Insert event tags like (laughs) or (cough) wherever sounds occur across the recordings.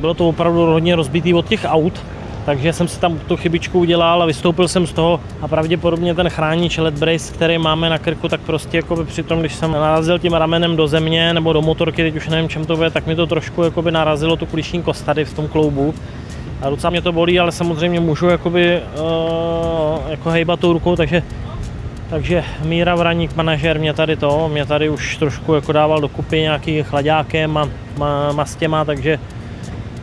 bylo to opravdu hodně rozbitý od těch aut, takže jsem si tam tu chybičku udělal a vystoupil jsem z toho a pravděpodobně ten chránič LED brace, který máme na krku, tak prostě jako při tom, když jsem narazil tím ramenem do země nebo do motorky, teď už nevím čem to bude, tak mi to trošku jakoby narazilo tu kuliční kost tady v tom kloubu. A docela mě to bolí, ale samozřejmě můžu jakoby, uh, jako hejbat tou rukou, takže takže Míra Vraník, manažer, mě tady to, mě tady už trošku jako dával dokupy nějaký chladákem a mastěma, takže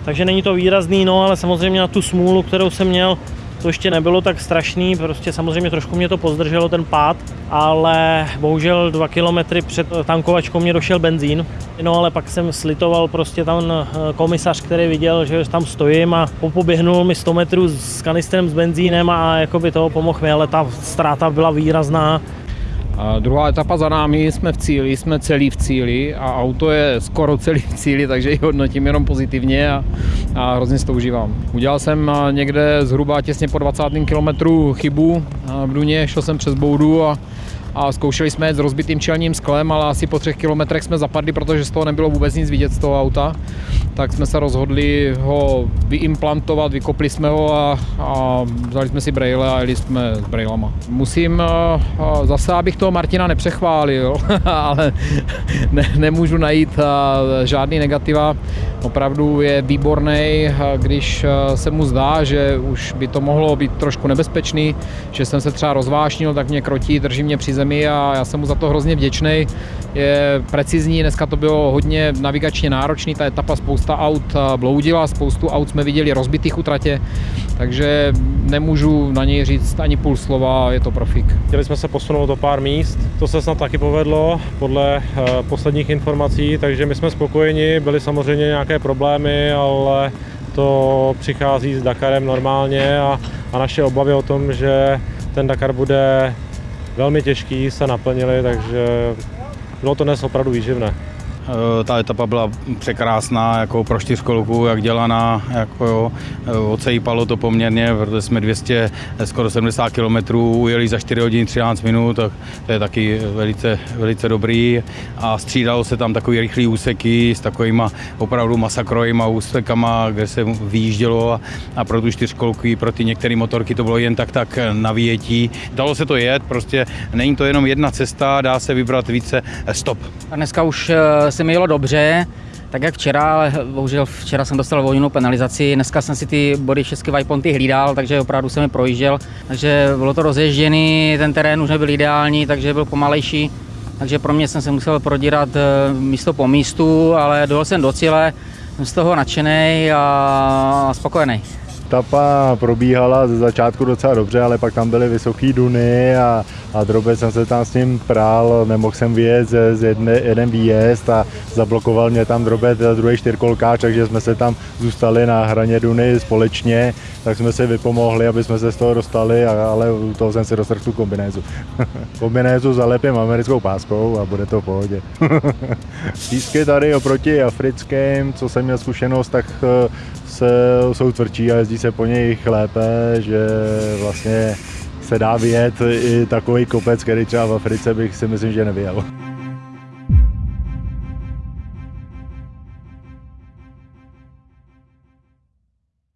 takže není to výrazný, no ale samozřejmě na tu smůlu, kterou jsem měl, to ještě nebylo tak strašný, prostě samozřejmě trošku mě to pozdrželo ten pád, ale bohužel dva kilometry před tankovačkou mě došel benzín. No ale pak jsem slitoval prostě tam eh, komisař, který viděl, že tam stojím a popoběhnul mi 100 metrů s kanistrem s benzínem a jako by to pomohl mi, ale ta ztráta byla výrazná. A druhá etapa za námi, jsme v cíli, jsme celý v cíli a auto je skoro celý v cíli, takže ji hodnotím jenom pozitivně a, a hrozně si to užívám. Udělal jsem někde zhruba těsně po 20. kilometru chybu v Duně, šel jsem přes boudu a a zkoušeli jsme jet s rozbitým čelním sklem, ale asi po třech kilometrech jsme zapadli, protože z toho nebylo vůbec nic vidět z toho auta. Tak jsme se rozhodli ho vyimplantovat, vykopli jsme ho a, a vzali jsme si brejle a jeli jsme s brejlama. Musím zase, abych toho Martina nepřechválil, (laughs) ale (laughs) ne, nemůžu najít žádný negativa. Opravdu je výborný, když se mu zdá, že už by to mohlo být trošku nebezpečný, že jsem se třeba rozvášnil, tak mě krotí, drží mě při zemi a já jsem mu za to hrozně vděčný. Je precizní, dneska to bylo hodně navigačně náročný, ta etapa spousta aut bloudila, spoustu aut jsme viděli rozbitých u tratě, takže nemůžu na něj říct ani půl slova, je to profik. Chtěli jsme se posunout o pár míst, to se snad taky povedlo podle eh, posledních informací, takže my jsme spokojeni, byly samozřejmě nějaké problémy, ale to přichází s Dakarem normálně a, a naše obavy o tom, že ten Dakar bude velmi těžký, se naplnili, takže bylo to dnes opravdu výživné. Eh, ta etapa byla překrásná jako pro čtyřkolku, jak dělaná, jako jo, eh, ocejípalo to poměrně, protože jsme 200, skoro 70 km ujeli za 4 hodiny 13 minut, tak to je taky velice, velice dobrý a střídalo se tam takový rychlý úseky s takovýma opravdu masakrojima úsekama, kde se vyjíždělo a, a pro tu čtyřkolku, pro ty některé motorky to bylo jen tak tak na výjetí. Dalo se to jet, prostě není to jenom jedna cesta, dá se vybrat více stop. A dneska už eh, se mi jelo dobře, tak jak včera, ale bohužel včera jsem dostal volnou penalizaci, dneska jsem si ty body všechny Vajponty hlídal, takže opravdu jsem je projížděl, takže bylo to rozježděný, ten terén už nebyl ideální, takže byl pomalejší, takže pro mě jsem se musel prodírat eh, místo po místu, ale dojel jsem do cíle, jsem z toho nadšený a spokojený. Etapa probíhala ze začátku docela dobře, ale pak tam byly vysoké duny a, a drobec jsem se tam s ním prál, nemohl jsem vyjet z, z jedne, jeden výjezd a zablokoval mě tam drobec druhý čtyřkolkáč, takže jsme se tam zůstali na hraně duny společně, tak jsme se vypomohli, aby jsme se z toho dostali, a, ale u toho jsem si dostrhl tu kombinézu. (laughs) kombinézu zalepím americkou páskou a bude to v pohodě. (laughs) Písky tady oproti africkým, co jsem měl zkušenost, tak eh, se, jsou tvrdší a jezdí se po nich lépe, že vlastně se dá vyjet i takový kopec, který třeba v Africe bych si myslím, že nevyjel.